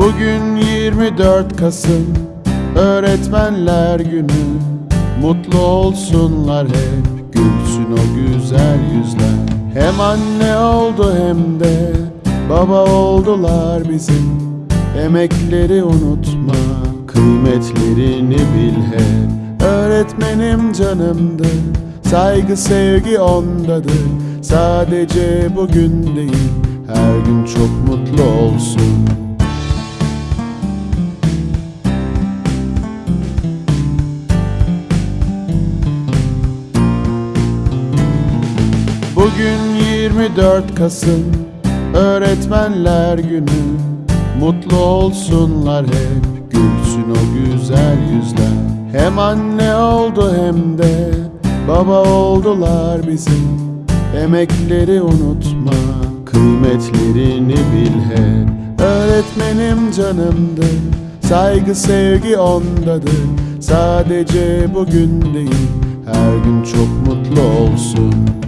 24 Kasım Öğretmenler Günü. Mutlu olsunlar hep Gülsün o güzel yüzler. Hem anne oldu hem de Baba oldular bizim. Emekleri unutma Kıymetlerini bil hep. Öğretmenim canımdır Saygı sevgi ondadır. Sadece bugün değil Her gün çok Bugün 24 Kasım Öğretmenler Günü. Mutlu olsunlar hep Gülsün o güzel yüzler. Hem anne oldu hem de Baba oldular bizim. Emekleri unutma Kıymetlerini bil hep. Öğretmenim canımdır Saygı sevgi ondadır. Sadece bugün değil Her gün çok mutlu olsun